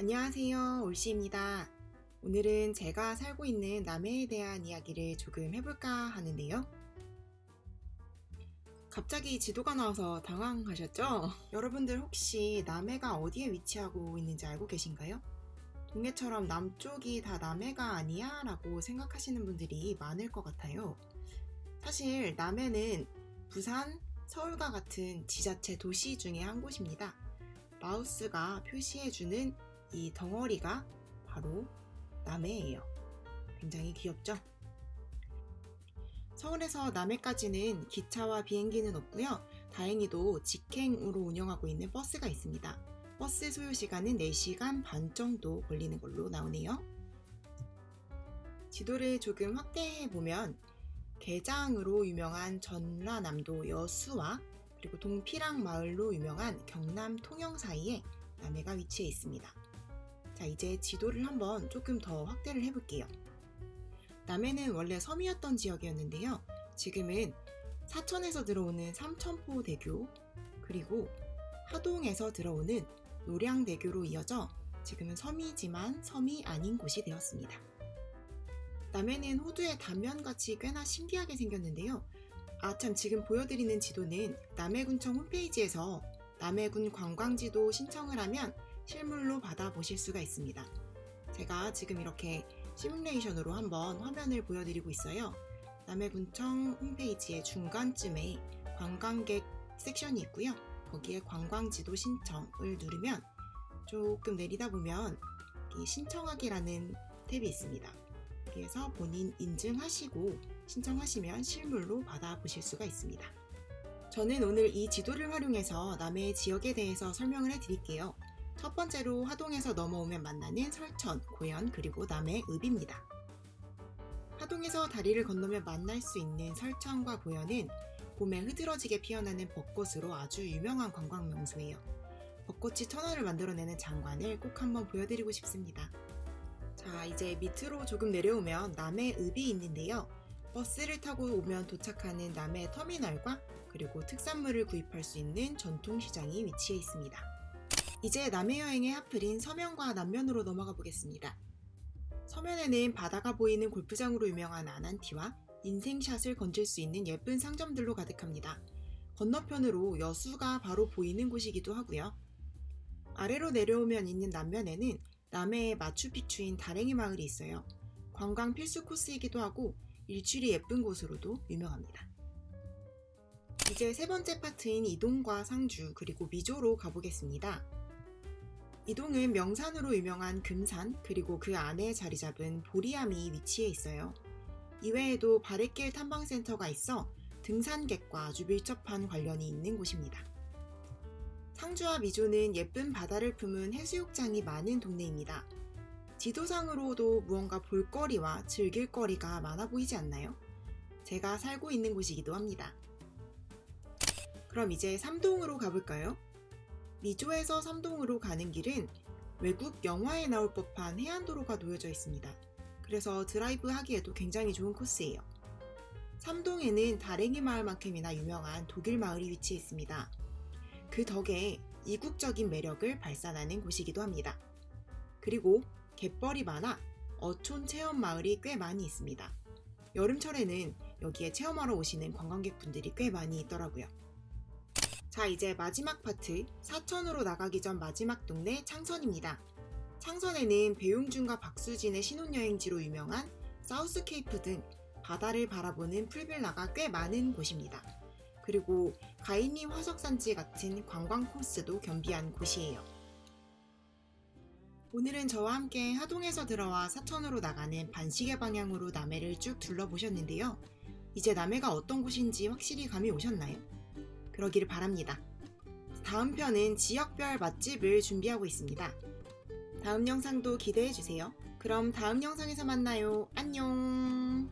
안녕하세요 올시입니다 오늘은 제가 살고 있는 남해에 대한 이야기를 조금 해볼까 하는데요 갑자기 지도가 나와서 당황하셨죠? 여러분들 혹시 남해가 어디에 위치하고 있는지 알고 계신가요? 동해처럼 남쪽이 다 남해가 아니야? 라고 생각하시는 분들이 많을 것 같아요 사실 남해는 부산, 서울과 같은 지자체 도시 중에 한 곳입니다 마우스가 표시해주는 이 덩어리가 바로 남해예요. 굉장히 귀엽죠? 서울에서 남해까지는 기차와 비행기는 없고요. 다행히도 직행으로 운영하고 있는 버스가 있습니다. 버스 소요 시간은 4시간 반 정도 걸리는 걸로 나오네요. 지도를 조금 확대해 보면 개장으로 유명한 전라남도 여수와 그리고 동피랑 마을로 유명한 경남 통영 사이에 남해가 위치해 있습니다. 자 이제 지도를 한번 조금 더 확대를 해볼게요. 남해는 원래 섬이었던 지역이었는데요. 지금은 사천에서 들어오는 삼천포대교 그리고 하동에서 들어오는 노량대교로 이어져 지금은 섬이지만 섬이 아닌 곳이 되었습니다. 남해는 호두의 단면같이 꽤나 신기하게 생겼는데요. 아참 지금 보여드리는 지도는 남해군청 홈페이지에서 남해군 관광지도 신청을 하면 실물로 받아보실 수가 있습니다. 제가 지금 이렇게 시뮬레이션으로 한번 화면을 보여드리고 있어요. 남해군청 홈페이지의 중간쯤에 관광객 섹션이 있고요. 거기에 관광지도 신청을 누르면 조금 내리다 보면 신청하기라는 탭이 있습니다. 여기에서 본인 인증하시고 신청하시면 실물로 받아보실 수가 있습니다. 저는 오늘 이 지도를 활용해서 남해 지역에 대해서 설명을 해드릴게요. 첫 번째로 하동에서 넘어오면 만나는 설천, 고현, 그리고 남해, 읍입니다. 하동에서 다리를 건너면 만날 수 있는 설천과 고현은 봄에 흐드러지게 피어나는 벚꽃으로 아주 유명한 관광 명소예요. 벚꽃이 천원을 만들어내는 장관을 꼭 한번 보여드리고 싶습니다. 자 이제 밑으로 조금 내려오면 남해 읍이 있는데요. 버스를 타고 오면 도착하는 남해 터미널과 그리고 특산물을 구입할 수 있는 전통시장이 위치해 있습니다. 이제 남해 여행의 하플인 서면과 남면으로 넘어가 보겠습니다. 서면에는 바다가 보이는 골프장으로 유명한 아난티와 인생샷을 건질 수 있는 예쁜 상점들로 가득합니다. 건너편으로 여수가 바로 보이는 곳이기도 하고요. 아래로 내려오면 있는 남면에는 남해의 마추픽추인 다랭이 마을이 있어요. 관광 필수 코스이기도 하고 일출이 예쁜 곳으로도 유명합니다. 이제 세 번째 파트인 이동과 상주 그리고 미조로 가보겠습니다. 이동은 명산으로 유명한 금산 그리고 그 안에 자리 잡은 보리암이 위치해 있어요. 이외에도 바랫길 탐방센터가 있어 등산객과 아주 밀접한 관련이 있는 곳입니다. 상주와 미조는 예쁜 바다를 품은 해수욕장이 많은 동네입니다. 지도상으로도 무언가 볼거리와 즐길거리가 많아 보이지 않나요? 제가 살고 있는 곳이기도 합니다. 그럼 이제 삼동으로 가볼까요? 미조에서 삼동으로 가는 길은 외국 영화에 나올 법한 해안도로가 놓여져 있습니다. 그래서 드라이브 하기에도 굉장히 좋은 코스예요. 삼동에는 다랭이 마을만큼이나 유명한 독일 마을이 위치해 있습니다. 그 덕에 이국적인 매력을 발산하는 곳이기도 합니다. 그리고 갯벌이 많아 어촌 체험 마을이 꽤 많이 있습니다. 여름철에는 여기에 체험하러 오시는 관광객분들이 꽤 많이 있더라고요. 자 이제 마지막 파트 사천으로 나가기 전 마지막 동네 창선입니다. 창선에는 배용준과 박수진의 신혼여행지로 유명한 사우스케이프 등 바다를 바라보는 풀빌라가 꽤 많은 곳입니다. 그리고 가인리 화석산지 같은 관광 코스도 겸비한 곳이에요. 오늘은 저와 함께 하동에서 들어와 사천으로 나가는 반시계 방향으로 남해를 쭉 둘러보셨는데요. 이제 남해가 어떤 곳인지 확실히 감이 오셨나요? 그러기를 바랍니다. 다음 편은 지역별 맛집을 준비하고 있습니다. 다음 영상도 기대해주세요. 그럼 다음 영상에서 만나요. 안녕